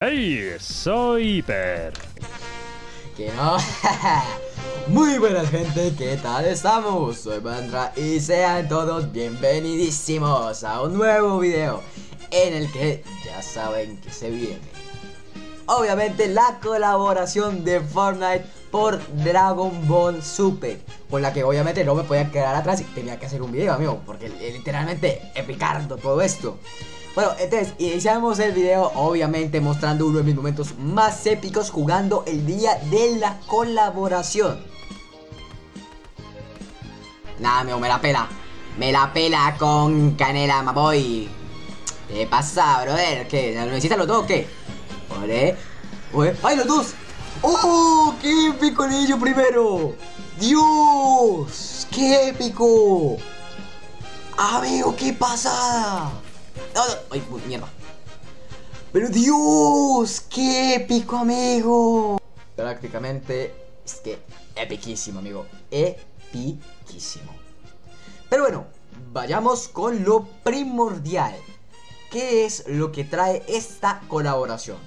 ¡Hey! Soy Hiper. Que no. Muy buenas gente, ¿qué tal estamos? Soy Bandra y sean todos bienvenidísimos a un nuevo video en el que ya saben que se viene. Obviamente la colaboración de Fortnite por Dragon Ball Super Con la que obviamente no me podía quedar atrás y tenía que hacer un video amigo Porque literalmente epicardo todo esto bueno, entonces iniciamos el video obviamente mostrando uno de mis momentos más épicos jugando el día de la colaboración. Nada, amigo, me la pela. Me la pela con canela, maboy. ¿Qué pasa, brother? ¿Qué? ¿Lo necesitas los dos o qué? Ole. ¡Ay, los dos! ¡Oh! ¡Qué épico el primero! ¡Dios! ¡Qué épico! Amigo, qué pasada. ¡Ay, mierda! ¡Pero Dios! ¡Qué épico, amigo! Prácticamente es que epiquísimo, amigo. Epiquísimo. Pero bueno, vayamos con lo primordial. ¿Qué es lo que trae esta colaboración?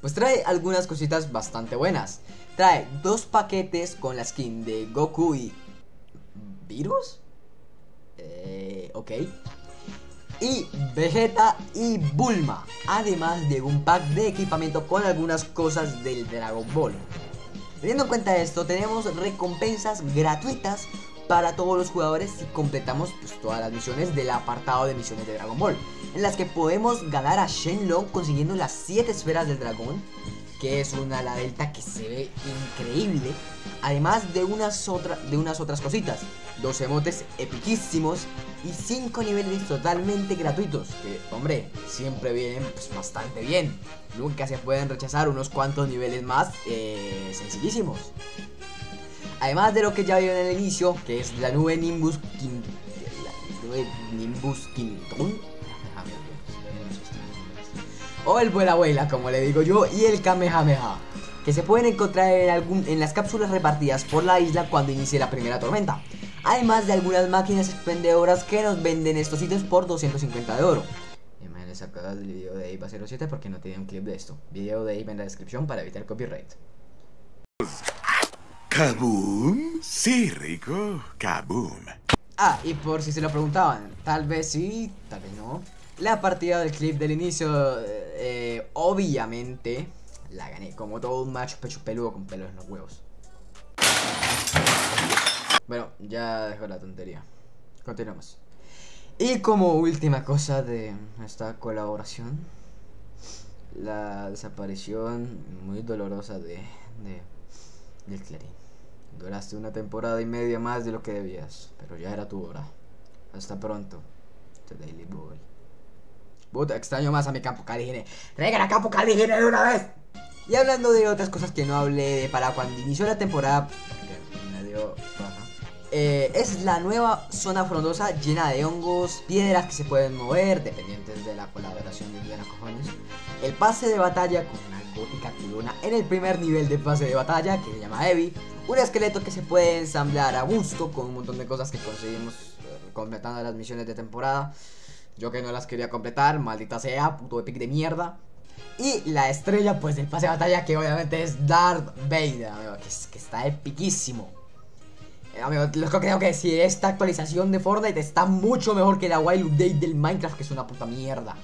Pues trae algunas cositas bastante buenas. Trae dos paquetes con la skin de Goku y... ¿Virus? Eh, ok y Vegeta y Bulma, además de un pack de equipamiento con algunas cosas del Dragon Ball. Teniendo en cuenta esto, tenemos recompensas gratuitas para todos los jugadores si completamos pues, todas las misiones del apartado de misiones de Dragon Ball, en las que podemos ganar a Shenlong consiguiendo las 7 esferas del dragón, que es una la delta que se ve increíble, además de unas, de unas otras cositas, dos emotes epiquísimos y 5 niveles totalmente gratuitos, que hombre, siempre vienen pues, bastante bien. Nunca se pueden rechazar unos cuantos niveles más eh, sencillísimos. Además de lo que ya vieron en el inicio, que es la nube Nimbus la nube Nimbus Quintón. O el vuela abuela, como le digo yo, y el Kamehameha que se pueden encontrar en, algún, en las cápsulas repartidas por la isla cuando inicie la primera tormenta además de algunas máquinas expendedoras que nos venden estos sitios por 250 de oro. Y me les sacado el video de IVA 07 porque no tiene un clip de esto. Video de IVA en la descripción para evitar copyright. ¿Kaboom? Sí, rico. Kaboom. Ah, y por si se lo preguntaban, tal vez sí, tal vez no. La partida del clip del inicio, eh, obviamente, la gané como todo un macho pecho peludo con pelos en los huevos. Bueno, ya dejo la tontería. Continuamos. Y como última cosa de esta colaboración, la desaparición muy dolorosa de, de del Clarín. Duraste una temporada y media más de lo que debías, pero ya era tu hora. Hasta pronto. The Daily Boy. Puta, extraño más a mi campo caligine. ¡Traigan a campo caligine de una vez! Y hablando de otras cosas que no hablé para cuando inició la temporada, eh, es la nueva zona frondosa llena de hongos, piedras que se pueden mover, dependientes de la colaboración de Indiana Cojones. El pase de batalla con una gótica culona en el primer nivel de pase de batalla que se llama Evi. Un esqueleto que se puede ensamblar a gusto con un montón de cosas que conseguimos eh, completando las misiones de temporada. Yo que no las quería completar, maldita sea, puto epic de mierda. Y la estrella pues del pase de batalla que obviamente es Darth Vader, que, que está epiquísimo. Eh, amigo, creo que decir, esta actualización de Fortnite está mucho mejor que la Wild Update del Minecraft, que es una puta mierda.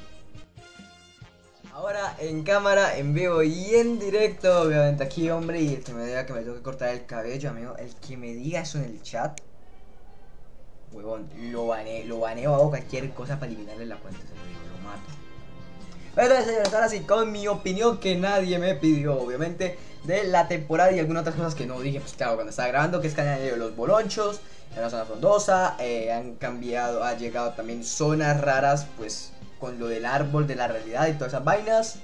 Ahora en cámara, en vivo y en directo, obviamente aquí, hombre, y el que me diga que me tengo que cortar el cabello, amigo, el que me diga eso en el chat, huevón, lo baneo, lo baneo, hago cualquier cosa para eliminarle la cuenta, se lo digo, lo mato. Entonces, señores, ahora sí, con mi opinión que nadie me pidió, obviamente de la temporada y algunas otras cosas que no dije, pues claro, cuando estaba grabando, que es que han añadido los bolonchos en la zona frondosa, eh, han cambiado, ha llegado también zonas raras, pues con lo del árbol de la realidad y todas esas vainas.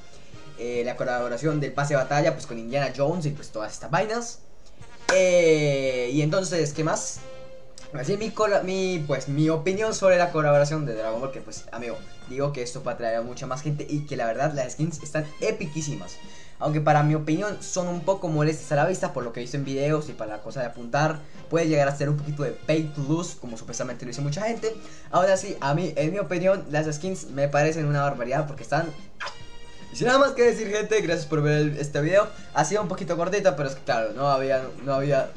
Eh, la colaboración del pase de batalla, pues con Indiana Jones y pues todas estas vainas. Eh, y entonces, ¿qué más? Así mi, mi, pues, mi opinión sobre la colaboración de Dragon Ball, que pues, amigo, digo que esto va a traer a mucha más gente y que la verdad las skins están epiquísimas. Aunque para mi opinión son un poco molestas a la vista por lo que he visto en videos y para la cosa de apuntar. Puede llegar a ser un poquito de pay to lose, como supuestamente lo dice mucha gente. Ahora sí, a mí, en mi opinión, las skins me parecen una barbaridad porque están Y sin nada más que decir, gente, gracias por ver este video. Ha sido un poquito cortito, pero es que claro, no había, no había...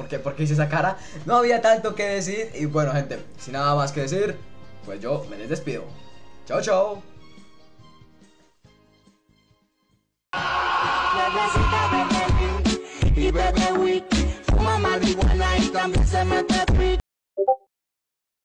¿Por qué, ¿Por hice esa cara? No había tanto que decir. Y bueno, gente, sin nada más que decir, pues yo me les despido. Chao, chao.